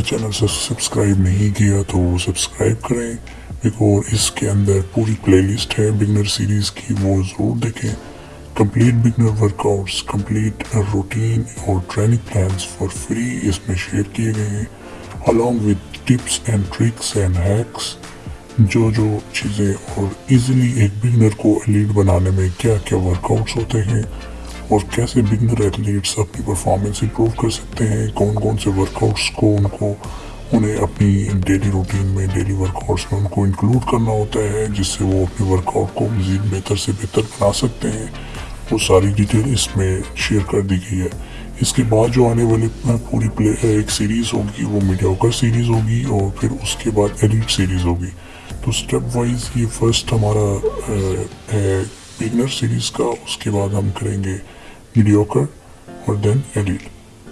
हमारा channel subscribe नहीं किया तो सब्सक्राइब करें। और इसके अंदर पूरी प्लेलिस्ट है बिगनर सीरीज़ की, वो ज़रूर देखें। Complete beginner workouts complete routine और ट्रेनिंग प्लान्स फॉर फ्री इसमें शेयर किए गए हैं। Along with tips and tricks and hacks जो जो चीज़ें और इजीली एक बिगनर को एलीट बनाने में क्या क्या वर्कआउट्स होते हैं और कैसे बिगनर एथलीट्स अपनी परफॉर्मेंस इंप्रूव कर सकते हैं कौन कौन से वर्कआउट्स को उनको, उन्हें अपनी डेली रूटीन में डेली वर्कआउट्स में उनको इंक्लूड करना होता है, जिससे वो अपने वर्कआउट को मज़ीद बेहतर से बेहतर बना सकते हैं। वो सारी डिटेल इसमें शेयर कर दी गई है। इसके बाद जो आने वाली पूरी प्ले एक सीरीज़ होगी, वो मीडियाकर सीरीज़ होगी और फिर उसके बाद एलिट सीरीज़ होगी। तो स्टेप वाइज ये फ़र्स्ट हमारा है बिगनर सीरीज़ का, उसके बाद हम करेंगे mediocre or then elite.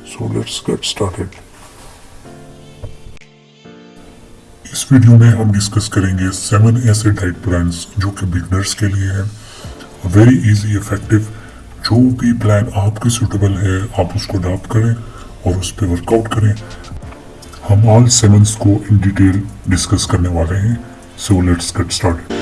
So, let's get started. इस वीडियो में हम डिस्कस करेंगे सेवन ऐसे डाइट प्लान जो कि बिगनर्स के लिए हैं वेरी इजी इफ़ेक्टिव जो भी प्लान आपके सुटेबल है, आप उसको अडॉप्ट करें और उस पर वर्कआउट करें हम ऑल सेवंस को इन डिटेल डिस्कस करने वाले हैं सो लेट्स गेट स्टार्टेड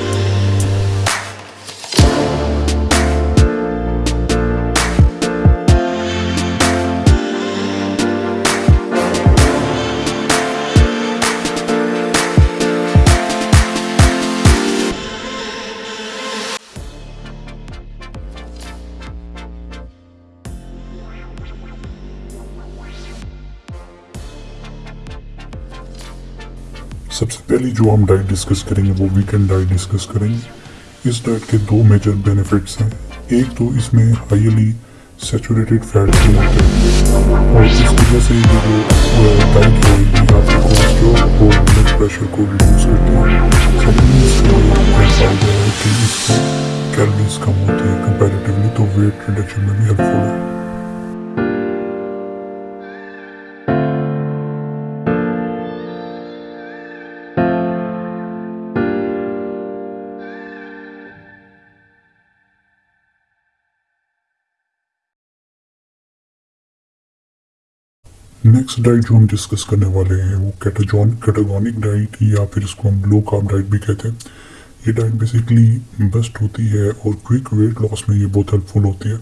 सबसे पहले जो हम डाइट डिस्कस करेंगे वो वीकेंड डाइट डिस्कस करेंगे। इस डाइट के दो मेजर बेनिफिट्स हैं। एक तो इसमें हाईली सेचुरेटेड फैट है। और इस वजह से ये जो डाइट है, ये आपके कोलेस्ट्रॉल और ब्लड प्रेशर को रिड्यूस करती है। फ़ायदा है कि इसमें कैलोरीज कम होती है? कंपेरेटिवली तो वेट रिडक्शन में भी हेल्पफुल है। नेक्स्ट डाइट जो हम डिस्कस करने वाले हैं, वो कैटाजॉन कैटागोनिक डाइट या फिर इसको हम लो कार्ब डाइट भी कहते हैं। ये डाइट बेसिकली बेस्ट होती है और क्विक वेट लॉस में ये बहुत हेल्पफुल होती है।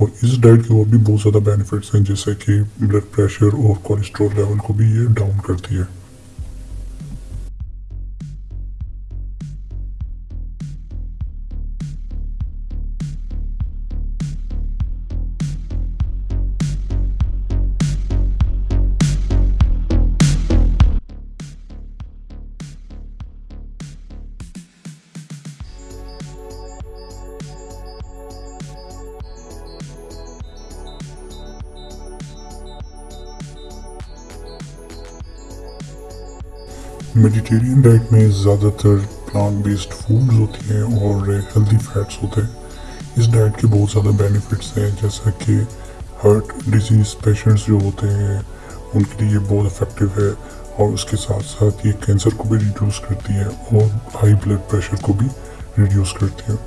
और इस डाइट के और भी बहुत ज़्यादा बेनिफिट्स हैं, जैसे कि ब्लड प्रेशर और कोलेस्ट्रॉल लेवल को भी ये डाउन करती है। मेडिटेरियन डाइट में ज़्यादातर प्लांट बेस्ड फूड्स होती हैं और हेल्दी फैट्स होते हैं। इस डाइट के बहुत ज़्यादा बेनिफिट्स हैं, जैसा कि हार्ट डिज़ीज़ पेशेंट्स जो होते हैं, उनके लिए बहुत इफ़ेक्टिव है और उसके साथ साथ ये कैंसर को भी रिड्यूस करती है और हाई ब्लड प्रेशर को भी रिड्यूस करती है।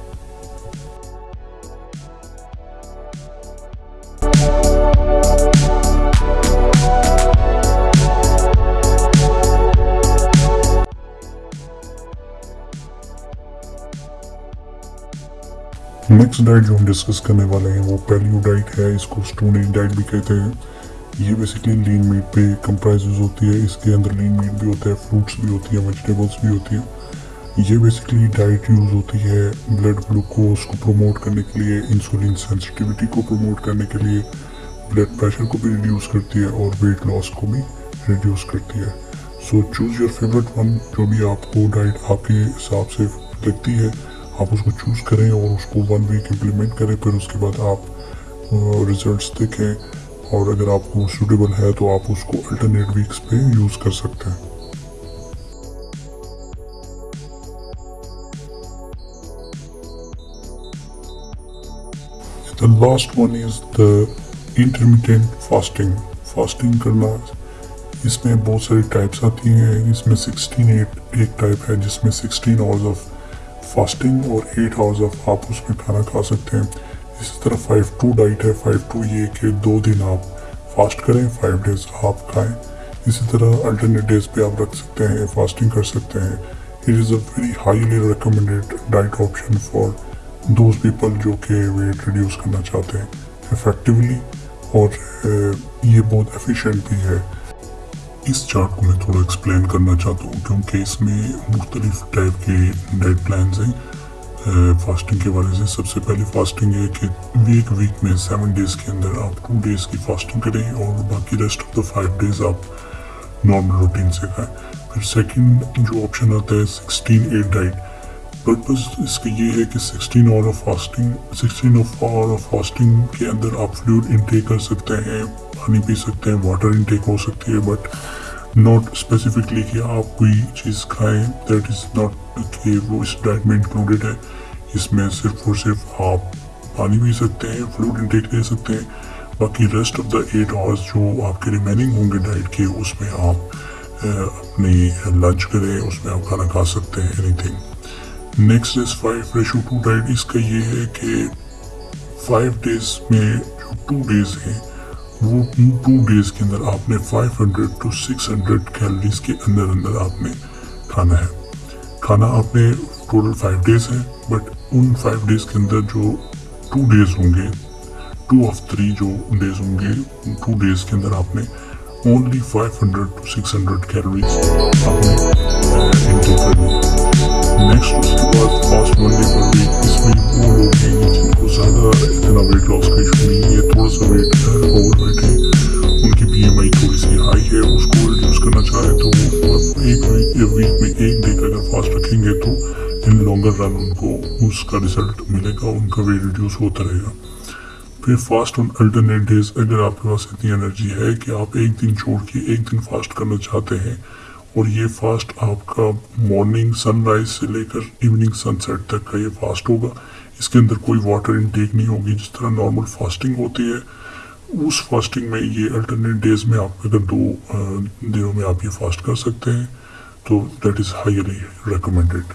नेक्स्ट डाइट जो हम डिस्कस करने वाले हैं, वो पैलियो डाइट है, इसको स्टोन एज डाइट भी कहते हैं। ये बेसिकली लीन मीट पे कंप्राइज होती है, इसके अंदर लीन मीट भी होता है फ्रूट्स भी होती है वेजिटेबल्स भी होती है। ये बेसिकली डाइट यूज़ होती है ब्लड ग्लूकोज को प्रमोट करने के लिए इंसुलिन सेंसिटिविटी को प्रमोट करने के लिए ब्लड प्रेशर को भी रिड्यूस करती है और वेट लॉस को भी रिड्यूस करती है। So choose your favourite one जो भी आपको डाइट आपके हिसाब से लगती है। आप उसको चूज़ करें और उसको वन वीक इम्प्लीमेंट करें, फिर उसके बाद आप रिजल्ट्स देखें और अगर आपको सूटेबल है तो आप उसको अल्टरनेट वीक्स पे यूज़ कर सकते हैं The last one is the intermittent fasting. Fasting करना, इसमें बहुत सारी टाइप्स आती हैं इसमें 16 एट एक टाइप है जिसमें 16 आवर्स ऑफ़ फास्टिंग और एट आवर्स ऑफ़ आप उसमें खाना खा सकते हैं। इसी तरह फाइव टू डाइट है फाइव टू ये कि दो दिन आप फास्ट करें फाइव डेज़ आप खाएँ। इसी तरह अल्टरनेट डेज़ पे आप रख सकते हैं फास्टिंग कर सकते हैं। It is a very highly recommended diet option for those people जो कि वेट रिड्यूस करना चाहते हैं इफ़ेक्टिवली और ये बहुत एफिशिएंट भी है। इस चार्ट को मैं थोड़ा एक्सप्लेन करना चाहता हूँ, क्योंकि इसमें मुख्तलिफ़ टाइप के डाइट प्लान हैं। फास्टिंग के बारे से सबसे पहले फास्टिंग है कि वीक वीक में सेवन डेज़ के अंदर आप टू डेज़ की फास्टिंग करें और बाकी rest of the five days आप नॉर्मल रूटीन से खाएँ। फिर सेकंड जो ऑप्शन आता है सिक्सटीन एट डाइट पर्पज इसका ये है कि sixteen hour of fasting sixteen of hour of fasting के अंदर आप फ्लूड इनटेक कर सकते हैं, पानी पी सकते हैं वाटर इनटेक हो सकती है बट नॉट स्पेसिफिकली कि आप कोई चीज़ खाएँ दैट इज़ नॉट कि वो इस डाइट में इंक्लूडेड है। इसमें सिर्फ़ और सिर्फ़ आप पानी पी सकते हैं फ्लूड इंटेक ले सकते हैं, बाकी rest of the eight hours जो आपके रिमेनिंग होंगे डाइट के, उसमें आप अपनी लंच करें, उसमें आप खाना खा सकते हैं anything next is five ratio two diet इसका ये है कि फाइव डेज़ में जो टू डेज़ हैं, वो टू डेज़ के अंदर आपने 500 टू 600 कैलोरीज के अंदर अंदर आपने खाना है। खाना आपने टोटल फाइव डेज़ है बट उन फाइव डेज़ के अंदर जो टू डेज़ होंगे टू ऑफ़ थ्री जो डेज़ होंगे टू डेज़ के अंदर आपने ओनली 500 टू 600 कैलोरीज आपने फास्ट रखेंगे तो इन लॉन्गर रन उनको उसका रिज़ल्ट मिलेगा, उनका वेट रिड्यूस होता रहेगा। फिर फास्ट ऑन अल्टरनेट डेज़ अगर आपके पास इतनी एनर्जी है कि आप एक दिन छोड़ के एक दिन फास्ट करना चाहते हैं, और ये फास्ट आपका मॉर्निंग सनराइज से लेकर इवनिंग सनसेट तक का ये फास्ट होगा, इसके अंदर कोई वाटर इनटेक नहीं होगी, जिस तरह नॉर्मल फास्टिंग होती है, उस फास्टिंग में ये अल्टरनेट डेज़ में आप अगर दो दिनों में आप ये फास्ट कर सकते हैं। तो दैट इज़ हाईली रिकमेंडेड